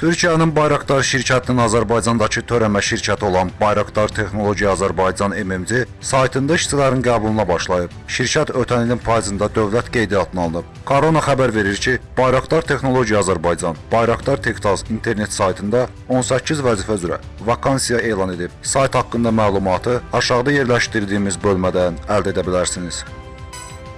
Türkiyənin Bayraktar şirkətinin Azərbaycandakı törəmə şirkəti olan Bayraktar Texnologiya Azərbaycan MMC saytında işçilərin qəbuluna başlayıb. Şirkət ötən ilin payızında dövlət qeydiyyatına alınıb. Korona xəbər verir ki, Bayraktar Texnologiya Azərbaycan Bayraktar Tektaz internet saytında 18 vəzifə üzrə vakansiya elan edib. Sayt haqqında məlumatı aşağıda yerləşdirdiyimiz bölmədən əldə edə bilərsiniz.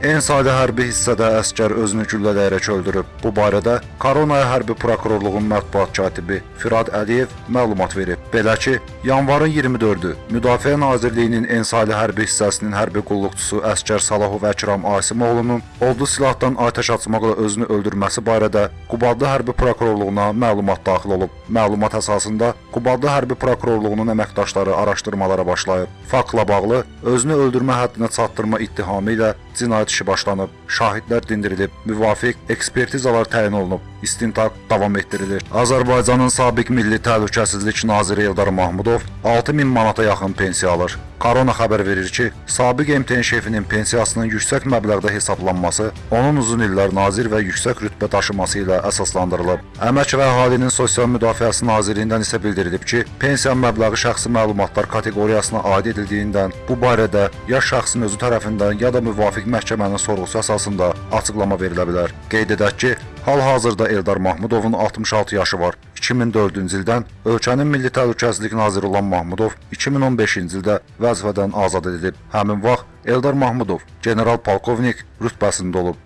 En sayda hərbi hissədə əskər özünü güllələyərək öldürüb. Bu barədə Koronaya Hərbi Prokurorluğun mətbuat katibi Firad Əliyev məlumat verib. Belə ki, yanvarın 24-ü Müdafiə Nazirliyinin en saylı hərbi hissəsinin hərbi qulluqçusu əskər Salahov Əkram Asimoğlunun odlu silahdan atəş açmaqla özünü öldürməsi barədə Qubadlı Hərbi Prokurorluğuna məlumat daxil olub. Məlumat əsasında Qubadlı Hərbi Prokurorluğunun əməkdaşları araşdırmalara başlayıb. Faktla bağlı özünü öldürmə həddinə çatdırma ittihamı ilə cinayət işi başlanıb, şahidlər dindirilib, müvafiq ekspertizalar təyin olunub, istintaq davam etdirilir. Azərbaycanın sabiq Milli Təhlükəsizlik naziri Eldar Mahmudov 6000 manata yaxın pensiya alır. Korona xəbər verir ki, sabiq MTN şefinin pensiyasının yüksək məbləğdə hesablanması onun uzun illər nazir və yüksək rütbə daşıması ilə əsaslandırılıb. Əmək və Əhalinin Sosial Müdafiəsi Nazirliyindən isə bildirilib ki, pensiya məbləği şəxsi məlumatlar kateqoriyasına aid edildiyindən bu barədə ya şəxsin özü tərəfindən ya da müvafiq məhkəmənin sorğusu əsasında açıqlama verilə bilər. Qeyd edək ki, hal-hazırda Eldar Mahmudovun 66 yaşı var. 2004-cü ildən ölkənin Milli Təhlükəsizlik naziri olan Mahmudov 2015-ci ildə vəzifədən azad edilib. Həmin vaxt Eldar Mahmudov general polkovnik rütbəsində olub.